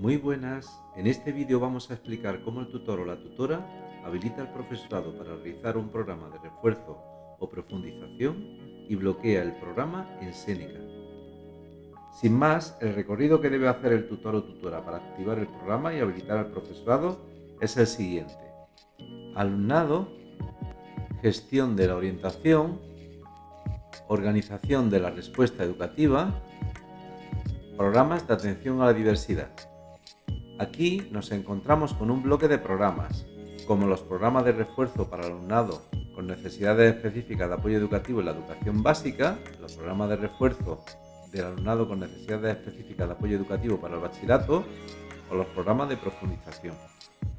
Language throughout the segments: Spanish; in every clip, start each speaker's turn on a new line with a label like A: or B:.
A: Muy buenas, en este vídeo vamos a explicar cómo el tutor o la tutora habilita al profesorado para realizar un programa de refuerzo o profundización y bloquea el programa en Seneca. Sin más, el recorrido que debe hacer el tutor o tutora para activar el programa y habilitar al profesorado es el siguiente. Alumnado, gestión de la orientación, organización de la respuesta educativa, programas de atención a la diversidad. Aquí nos encontramos con un bloque de programas, como los programas de refuerzo para alumnado con necesidades específicas de apoyo educativo en la educación básica, los programas de refuerzo del alumnado con necesidades específicas de apoyo educativo para el bachillerato o los programas de profundización.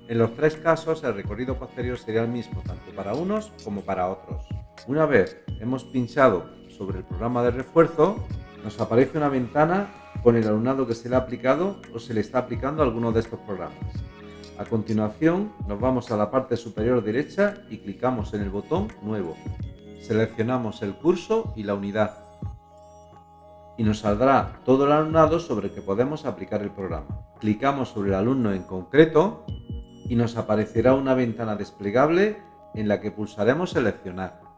A: En los tres casos el recorrido posterior sería el mismo tanto para unos como para otros. Una vez hemos pinchado sobre el programa de refuerzo, nos aparece una ventana con el alumnado que se le ha aplicado o se le está aplicando alguno de estos programas. A continuación nos vamos a la parte superior derecha y clicamos en el botón Nuevo. Seleccionamos el curso y la unidad. Y nos saldrá todo el alumnado sobre el que podemos aplicar el programa. Clicamos sobre el alumno en concreto y nos aparecerá una ventana desplegable en la que pulsaremos Seleccionar.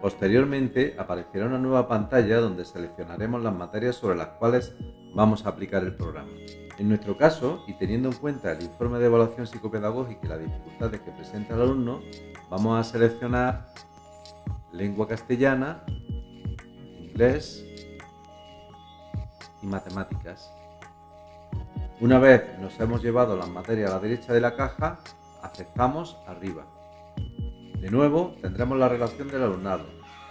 A: Posteriormente aparecerá una nueva pantalla donde seleccionaremos las materias sobre las cuales vamos a aplicar el programa. En nuestro caso, y teniendo en cuenta el informe de evaluación psicopedagógica y las dificultades que presenta el alumno, vamos a seleccionar lengua castellana, inglés y matemáticas. Una vez nos hemos llevado las materias a la derecha de la caja, aceptamos arriba. De nuevo, tendremos la relación del alumnado.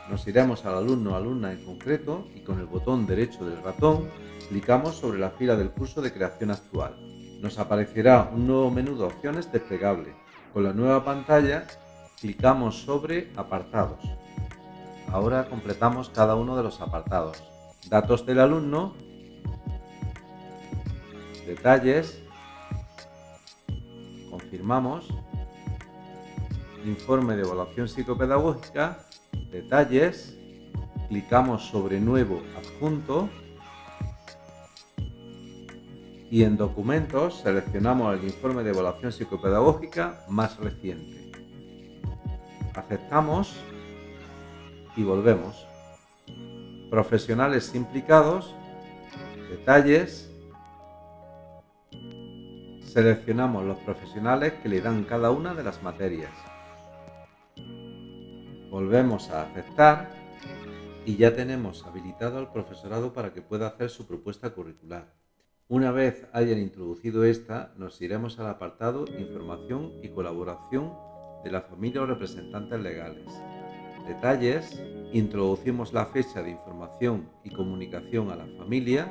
A: Nos iremos al alumno o alumna en concreto y con el botón derecho del ratón clicamos sobre la fila del curso de creación actual. Nos aparecerá un nuevo menú de opciones desplegable. Con la nueva pantalla clicamos sobre apartados. Ahora completamos cada uno de los apartados. Datos del alumno, detalles, confirmamos, informe de evaluación psicopedagógica, detalles, clicamos sobre nuevo adjunto y en documentos seleccionamos el informe de evaluación psicopedagógica más reciente. Aceptamos y volvemos. Profesionales implicados, detalles, seleccionamos los profesionales que le dan cada una de las materias. Volvemos a aceptar y ya tenemos habilitado al profesorado para que pueda hacer su propuesta curricular. Una vez hayan introducido esta, nos iremos al apartado Información y colaboración de la familia o representantes legales. Detalles, introducimos la fecha de información y comunicación a la familia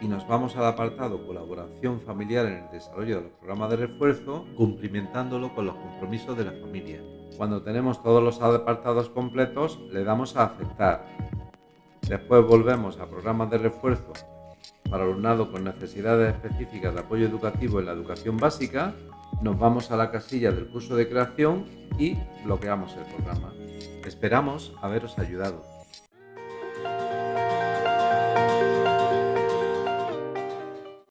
A: y nos vamos al apartado Colaboración familiar en el desarrollo de los programas de refuerzo, cumplimentándolo con los compromisos de la familia. Cuando tenemos todos los apartados completos, le damos a aceptar. Después volvemos a programas de refuerzo para alumnado con necesidades específicas de apoyo educativo en la educación básica, nos vamos a la casilla del curso de creación y bloqueamos el programa. Esperamos haberos ayudado.